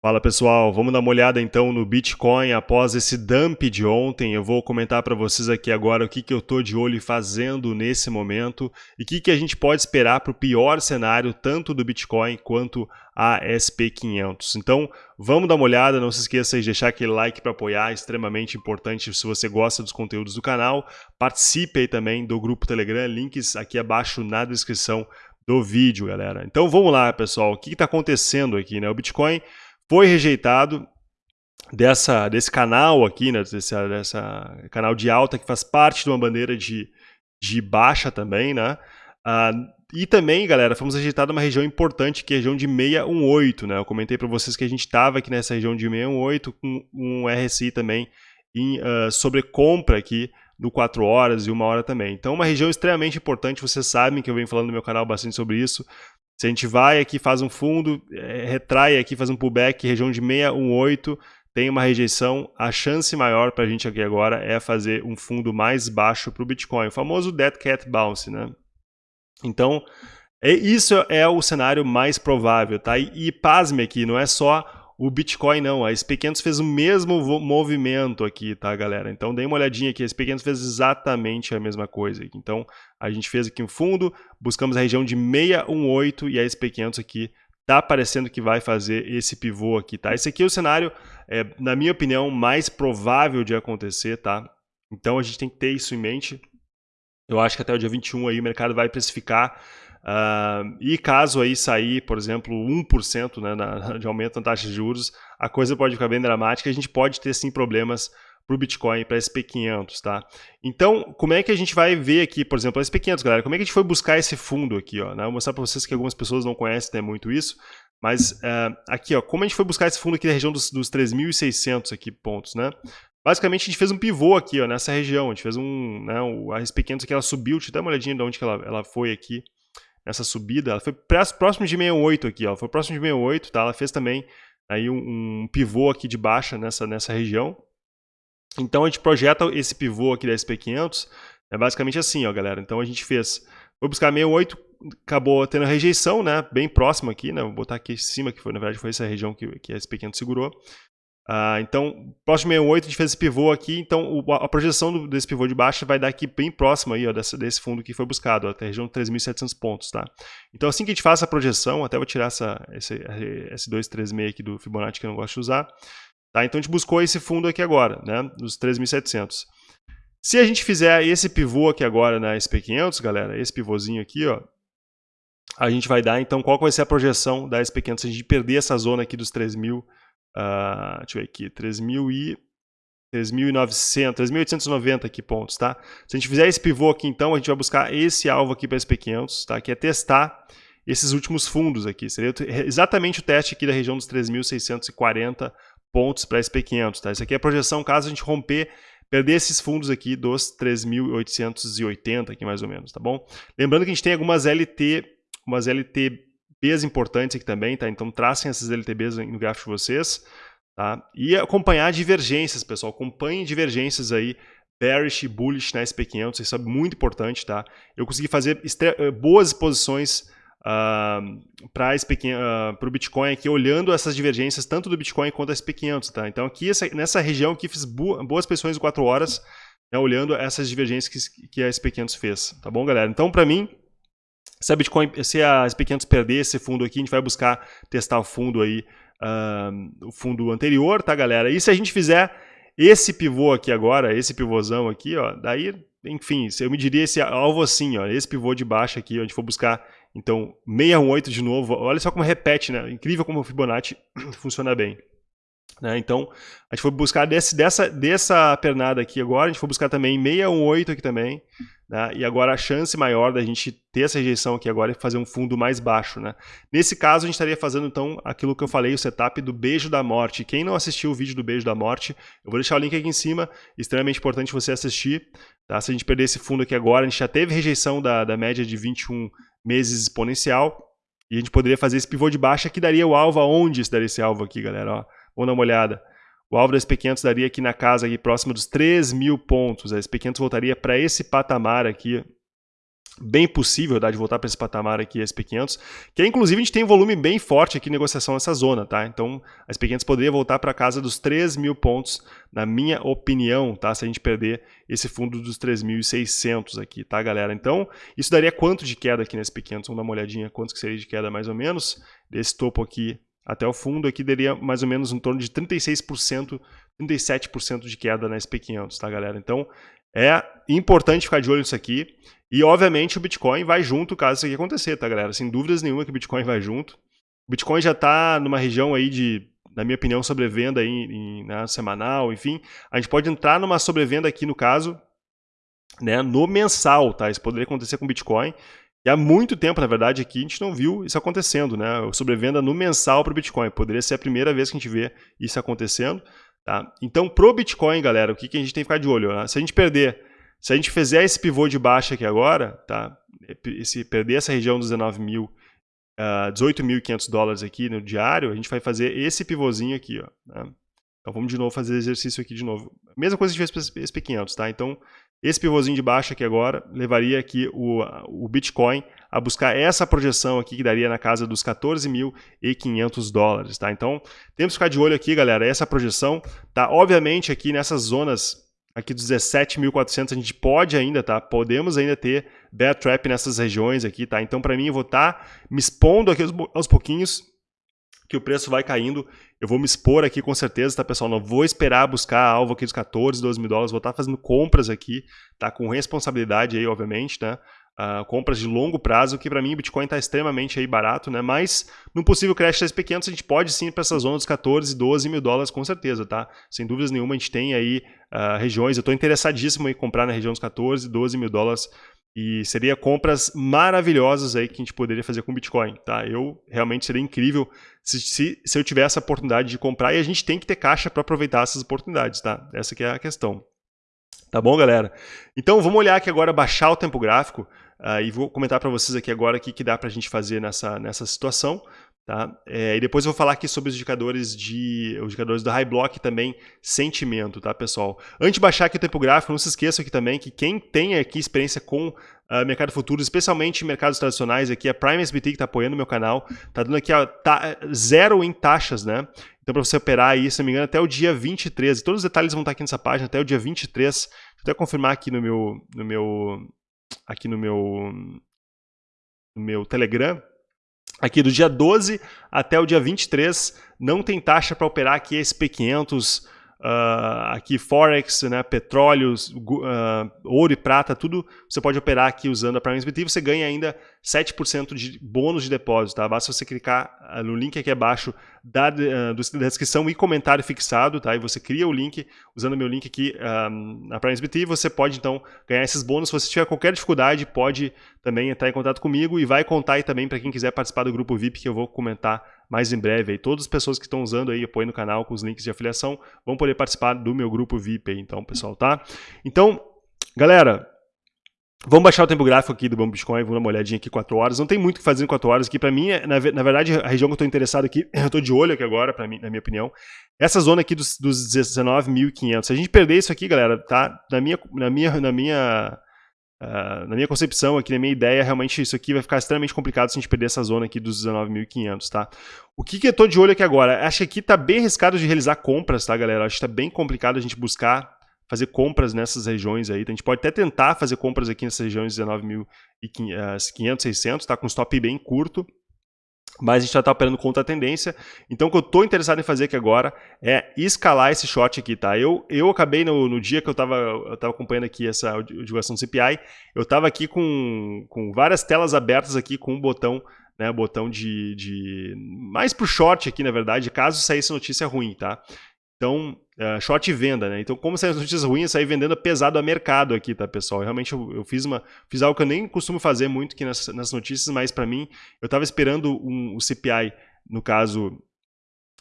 Fala pessoal, vamos dar uma olhada então no Bitcoin após esse dump de ontem. Eu vou comentar para vocês aqui agora o que, que eu estou de olho fazendo nesse momento e o que, que a gente pode esperar para o pior cenário tanto do Bitcoin quanto a SP500. Então vamos dar uma olhada, não se esqueça de deixar aquele like para apoiar, extremamente importante se você gosta dos conteúdos do canal. Participe aí também do grupo Telegram, links aqui abaixo na descrição do vídeo, galera. Então vamos lá pessoal, o que está acontecendo aqui? Né? O Bitcoin foi rejeitado dessa, desse canal aqui, né, desse dessa canal de alta que faz parte de uma bandeira de, de baixa também, né? Ah, e também, galera, fomos rejeitados uma região importante, que é a região de 618, né? Eu comentei para vocês que a gente estava aqui nessa região de 618 com um RSI também em uh, sobrecompra aqui do 4 horas e 1 hora também. Então, uma região extremamente importante, vocês sabem que eu venho falando no meu canal bastante sobre isso. Se a gente vai aqui, faz um fundo, é, retrai aqui, faz um pullback, região de 618, tem uma rejeição, a chance maior para a gente aqui agora é fazer um fundo mais baixo para o Bitcoin, o famoso Dead Cat Bounce, né? Então, é, isso é o cenário mais provável, tá? E, e pasme aqui, não é só o Bitcoin não, a SP500 fez o mesmo movimento aqui, tá, galera? Então, dê uma olhadinha aqui, a SP500 fez exatamente a mesma coisa. Então, a gente fez aqui um fundo, buscamos a região de 618 e a SP500 aqui tá parecendo que vai fazer esse pivô aqui, tá? Esse aqui é o cenário, é, na minha opinião, mais provável de acontecer, tá? Então, a gente tem que ter isso em mente. Eu acho que até o dia 21 aí o mercado vai precificar Uh, e caso aí sair, por exemplo, 1% né, na, de aumento na taxa de juros, a coisa pode ficar bem dramática, a gente pode ter sim problemas para o Bitcoin, para SP500, tá? Então, como é que a gente vai ver aqui, por exemplo, a SP500, galera, como é que a gente foi buscar esse fundo aqui, ó, né? Vou mostrar para vocês que algumas pessoas não conhecem né, muito isso, mas uh, aqui, ó, como a gente foi buscar esse fundo aqui na região dos, dos 3.600 aqui pontos, né? Basicamente, a gente fez um pivô aqui, ó, nessa região, a gente fez um, né, a SP500 aqui, ela subiu, deixa eu dar uma olhadinha de onde que ela, ela foi aqui, essa subida, ela foi próximo de 68 aqui, ó, foi próximo de 68, tá? Ela fez também aí um, um pivô aqui de baixa nessa, nessa região. Então a gente projeta esse pivô aqui da SP500, é basicamente assim, ó, galera. Então a gente fez, foi buscar 68, acabou tendo rejeição, né, bem próximo aqui, né, vou botar aqui em cima, que foi, na verdade foi essa região que, que a SP500 segurou. Uh, então, próximo 68 a gente fez esse pivô aqui, então o, a projeção do, desse pivô de baixo vai dar aqui bem próximo aí, ó, desse, fundo que foi buscado, ó, até a região de 3.700 pontos, tá? Então assim que a gente faz essa projeção, até vou tirar essa, esse, esse 236 aqui do Fibonacci que eu não gosto de usar, tá? Então a gente buscou esse fundo aqui agora, né, dos 3.700. Se a gente fizer esse pivô aqui agora na SP500, galera, esse pivôzinho aqui, ó, a gente vai dar, então, qual vai ser a projeção da SP500 se a gente perder essa zona aqui dos 3.000 Uh, deixa eu ver aqui, 3.000 e... 3.900, 3.890 aqui pontos, tá? Se a gente fizer esse pivô aqui, então, a gente vai buscar esse alvo aqui para SP500, tá? Que é testar esses últimos fundos aqui. Seria exatamente o teste aqui da região dos 3.640 pontos para SP500, tá? Isso aqui é a projeção caso a gente romper, perder esses fundos aqui dos 3.880 aqui mais ou menos, tá bom? Lembrando que a gente tem algumas LT, umas LT LTBs importantes aqui também, tá? Então tracem essas LTBs no gráfico de vocês, tá? E acompanhar divergências, pessoal. Acompanhem divergências aí, bearish e bullish na SP500, isso é muito importante, tá? Eu consegui fazer eh, boas posições uh, para uh, o Bitcoin aqui, olhando essas divergências tanto do Bitcoin quanto da SP500, tá? Então aqui, essa, nessa região aqui, fiz boas posições de 4 horas, né, olhando essas divergências que, que a SP500 fez, tá bom, galera? Então, para mim, se a Bitcoin, se a SP500 perder esse fundo aqui, a gente vai buscar testar o fundo aí, uh, o fundo anterior, tá, galera? E se a gente fizer esse pivô aqui agora, esse pivôzão aqui, ó, daí, enfim, eu me diria esse alvo assim, ó, esse pivô de baixo aqui, gente for buscar, então, 618 de novo, olha só como repete, né? Incrível como o Fibonacci funciona bem. Né? Então, a gente foi buscar desse, dessa, dessa pernada aqui agora, a gente foi buscar também 618 aqui também, né? e agora a chance maior da gente ter essa rejeição aqui agora é fazer um fundo mais baixo. Né? Nesse caso, a gente estaria fazendo então aquilo que eu falei, o setup do beijo da morte. Quem não assistiu o vídeo do beijo da morte, eu vou deixar o link aqui em cima, extremamente importante você assistir. Tá? Se a gente perder esse fundo aqui agora, a gente já teve rejeição da, da média de 21 meses exponencial, e a gente poderia fazer esse pivô de baixa que daria o alvo aonde daria esse alvo aqui, galera. Ó. Vamos dar uma olhada. O alvo da SP500 daria aqui na casa, aqui próximo dos 3 mil pontos. A SP500 voltaria para esse patamar aqui bem possível tá, de voltar para esse patamar aqui, SP500, que inclusive a gente tem um volume bem forte aqui em negociação nessa zona, tá? Então a SP500 poderia voltar para casa dos 3 mil pontos, na minha opinião, tá? Se a gente perder esse fundo dos 3.600 aqui, tá, galera? Então isso daria quanto de queda aqui nesse SP500? Vamos dar uma olhadinha quanto que seria de queda mais ou menos, desse topo aqui até o fundo aqui daria mais ou menos em torno de 36%, 37% de queda na SP500, tá, galera? Então é importante ficar de olho nisso aqui. E, obviamente, o Bitcoin vai junto caso isso aqui acontecer, tá, galera? Sem dúvidas nenhuma que o Bitcoin vai junto. O Bitcoin já está numa região aí de, na minha opinião, sobrevenda aí, em, né, semanal, enfim. A gente pode entrar numa sobrevenda aqui, no caso, né, no mensal, tá? Isso poderia acontecer com o Bitcoin. E há muito tempo, na verdade, aqui a gente não viu isso acontecendo, né? Sobrevenda no mensal para o Bitcoin. Poderia ser a primeira vez que a gente vê isso acontecendo. Tá? Então, pro Bitcoin, galera, o que, que a gente tem que ficar de olho? Né? Se a gente perder se a gente fizer esse pivô de baixa aqui agora, tá? Se perder essa região dos 19 mil, uh, 18.500 dólares aqui no diário, a gente vai fazer esse pivôzinho aqui, ó. Né? Então vamos de novo fazer exercício aqui de novo. Mesma coisa que a gente fez para SP500, tá? Então esse pivôzinho de baixa aqui agora levaria aqui o, o Bitcoin a buscar essa projeção aqui que daria na casa dos 14.500 dólares, tá? Então temos que ficar de olho aqui, galera, essa projeção, tá? Obviamente aqui nessas zonas aqui dos 17.400 a gente pode ainda, tá? Podemos ainda ter bear trap nessas regiões aqui, tá? Então para mim eu vou estar tá me expondo aqui aos, aos pouquinhos que o preço vai caindo. Eu vou me expor aqui com certeza, tá, pessoal? Não vou esperar buscar alvo aqui dos 14, 12 mil dólares. Vou estar tá fazendo compras aqui, tá? Com responsabilidade aí, obviamente, né? Uh, compras de longo prazo, que para mim o Bitcoin está extremamente aí barato, né? Mas num possível crash das pequenos a gente pode sim para essa zona dos 14, 12 mil dólares com certeza, tá? Sem dúvidas nenhuma a gente tem aí uh, regiões, eu estou interessadíssimo em comprar na região dos 14, 12 mil dólares e seria compras maravilhosas aí que a gente poderia fazer com Bitcoin, tá? Eu realmente seria incrível se, se, se eu tivesse a oportunidade de comprar e a gente tem que ter caixa para aproveitar essas oportunidades, tá? Essa que é a questão. Tá bom, galera? Então vamos olhar aqui agora, baixar o tempo gráfico. Uh, e vou comentar para vocês aqui agora o que, que dá para a gente fazer nessa, nessa situação. Tá? É, e depois eu vou falar aqui sobre os indicadores de os indicadores do High Block também sentimento, tá, pessoal? Antes de baixar aqui o tempo gráfico, não se esqueça aqui também que quem tem aqui experiência com uh, mercado futuro, especialmente mercados tradicionais, aqui a Prime SBT que está apoiando o meu canal, tá dando aqui ó, tá, zero em taxas, né? Então para você operar aí, se não me engano, até o dia 23, e todos os detalhes vão estar aqui nessa página, até o dia 23, vou até confirmar aqui no meu, no meu aqui no meu, no meu Telegram, aqui do dia 12 até o dia 23, não tem taxa para operar aqui SP500, Uh, aqui Forex, né, petróleos, uh, ouro e prata, tudo você pode operar aqui usando a Prime SBT e você ganha ainda 7% de bônus de depósito. Tá? Basta você clicar ah, no link aqui abaixo da, uh, da descrição e comentário fixado, tá? e você cria o link usando meu link aqui na Prime SBT e você pode então ganhar esses bônus. Se você tiver qualquer dificuldade, pode também entrar em contato comigo e vai contar aí também para quem quiser participar do grupo VIP que eu vou comentar mais em breve. Aí, todas as pessoas que estão usando aí, apoiando o canal com os links de afiliação, vão poder participar do meu grupo VIP aí, então, pessoal, tá? Então, galera, Vamos baixar o tempo gráfico aqui do Bambu Bitcoin, vamos dar uma olhadinha aqui 4 horas. Não tem muito o que fazer em 4 horas aqui. Para mim, na, na, verdade, a região que eu estou interessado aqui, eu estou de olho aqui agora, pra mim, na minha opinião, essa zona aqui dos, dos 19.500. Se a gente perder isso aqui, galera, tá? Na minha, na minha, na minha Uh, na minha concepção aqui, na minha ideia, realmente isso aqui vai ficar extremamente complicado se a gente perder essa zona aqui dos 19.500, tá? O que, que eu tô de olho aqui agora? Acho que aqui tá bem arriscado de realizar compras, tá, galera? Acho que tá bem complicado a gente buscar fazer compras nessas regiões aí. Então, a gente pode até tentar fazer compras aqui nessas regiões 19.500, 600, tá? Com stop bem curto, mas a gente já está operando contra a tendência. Então, o que eu estou interessado em fazer aqui agora é escalar esse short aqui, tá? Eu, eu acabei no, no dia que eu estava eu tava acompanhando aqui essa divulgação do CPI, eu estava aqui com, com várias telas abertas aqui com um botão, né, botão de, de mais para o short aqui, na verdade, caso saísse notícia ruim, tá? Então, uh, short venda, né? Então, como saem as notícias ruins, saí vendendo pesado a mercado aqui, tá, pessoal? Realmente eu, eu, fiz, uma, fiz algo que eu nem costumo fazer muito aqui nas, nas notícias, mas para mim, eu estava esperando um, o CPI, no caso,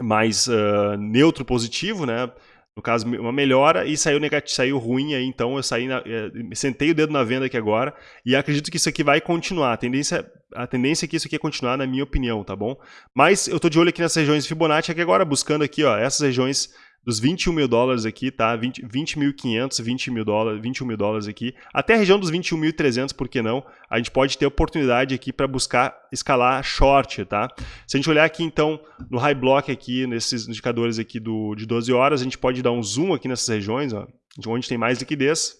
mais uh, neutro positivo, né? No caso, uma melhora e saiu negativo, saiu ruim aí, então eu saí, na, eh, sentei o dedo na venda aqui agora e acredito que isso aqui vai continuar. A tendência, a tendência é que isso aqui é continuar, na minha opinião, tá bom? Mas eu tô de olho aqui nas regiões Fibonacci aqui agora, buscando aqui, ó, essas regiões dos 21 mil dólares aqui, tá? 20.500, 20 20 mil dólares, 21 mil dólares aqui, até a região dos 21.300, por que não? A gente pode ter oportunidade aqui para buscar escalar short, tá? Se a gente olhar aqui, então, no high block aqui, nesses indicadores aqui do, de 12 horas, a gente pode dar um zoom aqui nessas regiões, ó, onde tem mais liquidez.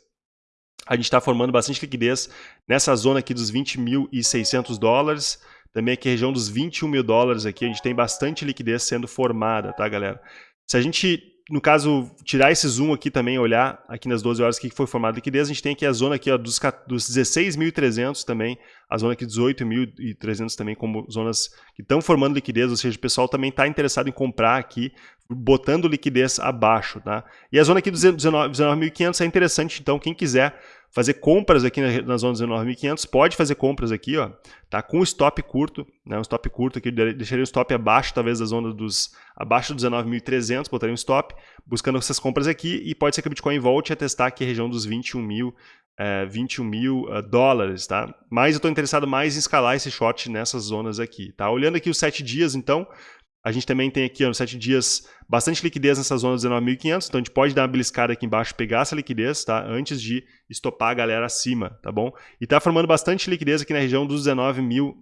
A gente está formando bastante liquidez nessa zona aqui dos 20.600 dólares, também aqui a região dos 21 mil dólares aqui, a gente tem bastante liquidez sendo formada, tá, galera? Se a gente, no caso, tirar esse zoom aqui também, olhar aqui nas 12 horas que foi formada liquidez, a gente tem aqui a zona aqui ó, dos, dos 16.300 também, a zona aqui 18.300 também como zonas que estão formando liquidez, ou seja, o pessoal também está interessado em comprar aqui, botando liquidez abaixo, tá? E a zona aqui dos 19.500 é interessante, então quem quiser fazer compras aqui na, na zona 19.500, pode fazer compras aqui, ó, tá? Com stop curto, né? Um stop curto aqui, deixaria o stop abaixo, talvez da zona dos abaixo dos 19.300, botaria um stop, buscando essas compras aqui e pode ser que o Bitcoin volte a testar aqui a região dos 21 mil, é, 21 mil uh, dólares, tá? Mas eu estou interessado mais em escalar esse short nessas zonas aqui, tá? Olhando aqui os 7 dias, então, a gente também tem aqui, nos 7 dias, bastante liquidez nessa zona dos 19.500, então a gente pode dar uma beliscada aqui embaixo, pegar essa liquidez, tá? Antes de estopar a galera acima, tá bom? E tá formando bastante liquidez aqui na região dos 19.000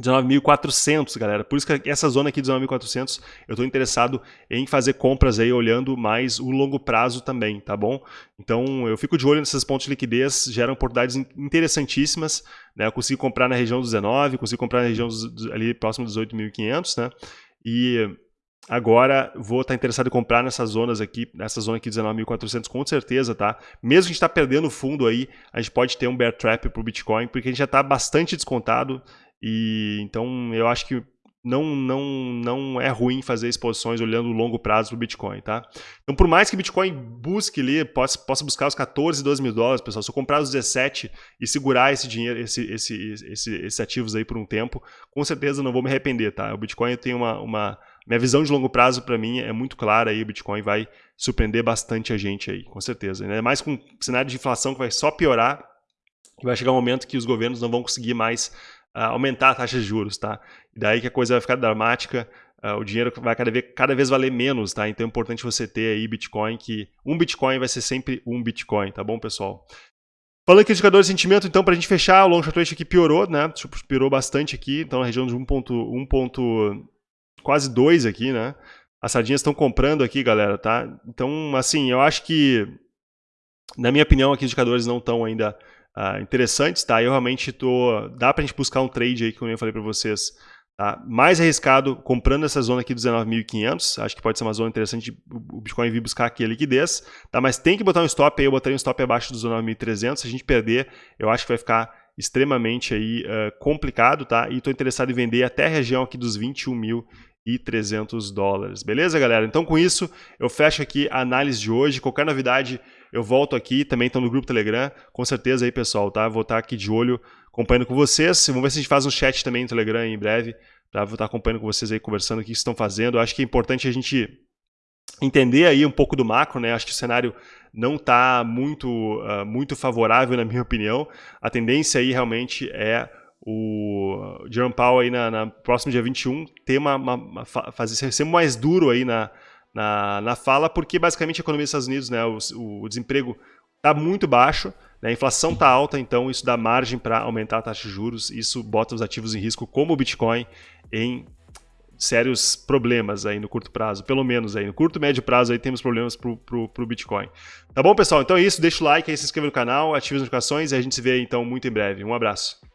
19.400, galera. Por isso que essa zona aqui de 19.400, eu estou interessado em fazer compras aí, olhando mais o longo prazo também, tá bom? Então, eu fico de olho nesses pontos de liquidez, geram oportunidades interessantíssimas, né? Eu consigo comprar na região dos 19, consigo comprar na região dos, ali próximo dos 8.500, né? E agora vou estar interessado em comprar nessas zonas aqui, nessa zona aqui 19.400 com certeza, tá? Mesmo que a gente está perdendo fundo aí, a gente pode ter um bear trap para o Bitcoin, porque a gente já está bastante descontado e então eu acho que não, não, não é ruim fazer exposições olhando o longo prazo para o Bitcoin, tá? Então, por mais que Bitcoin busque ali, possa, possa buscar os 14, 12 mil dólares, pessoal, se eu comprar os 17 e segurar esse dinheiro, esse, esse, esse, esses ativos aí por um tempo, com certeza não vou me arrepender, tá? O Bitcoin tem uma, uma minha visão de longo prazo para mim é muito clara aí, o Bitcoin vai surpreender bastante a gente aí, com certeza. Ainda mais com um cenário de inflação que vai só piorar, vai chegar um momento que os governos não vão conseguir mais aumentar a taxa de juros, tá? E daí que a coisa vai ficar dramática, uh, o dinheiro vai cada vez, cada vez valer menos, tá? Então é importante você ter aí Bitcoin, que um Bitcoin vai ser sempre um Bitcoin, tá bom, pessoal? Falando aqui de indicador de sentimento, então, para a gente fechar, o long short rate aqui piorou, né? Tipo, piorou bastante aqui, então na região de 1.1 ponto, quase 2 aqui, né? As sardinhas estão comprando aqui, galera, tá? Então, assim, eu acho que, na minha opinião, aqui os indicadores não estão ainda uh, interessantes, tá? Eu realmente tô... Dá pra gente buscar um trade aí, como eu falei para vocês, tá? Mais arriscado comprando essa zona aqui dos 19.500, acho que pode ser uma zona interessante o Bitcoin vir buscar aqui a liquidez, tá? Mas tem que botar um stop aí, eu botaria um stop abaixo dos 19.300, se a gente perder, eu acho que vai ficar extremamente aí uh, complicado, tá? E estou interessado em vender até a região aqui dos 21 mil e 300 dólares. Beleza, galera? Então, com isso, eu fecho aqui a análise de hoje. Qualquer novidade, eu volto aqui. Também estão no grupo Telegram. Com certeza aí, pessoal, tá? Vou estar aqui de olho, acompanhando com vocês. Vamos ver se a gente faz um chat também no Telegram em breve. Tá? Vou estar acompanhando com vocês aí, conversando o que estão fazendo. Eu acho que é importante a gente entender aí um pouco do macro, né? Acho que o cenário não está muito, uh, muito favorável, na minha opinião. A tendência aí realmente é o Jerome Powell aí na, na próximo dia 21 ter uma, uma, uma fazer ser mais duro aí na, na, na, fala, porque basicamente a economia dos Estados Unidos, né, o, o desemprego está muito baixo, né, a inflação está alta, então isso dá margem para aumentar a taxa de juros, isso bota os ativos em risco, como o Bitcoin, em sérios problemas aí no curto prazo, pelo menos aí no curto médio prazo aí temos problemas pro, pro, pro Bitcoin. Tá bom, pessoal? Então é isso, deixa o like aí, se inscreva no canal, ative as notificações e a gente se vê então muito em breve. Um abraço.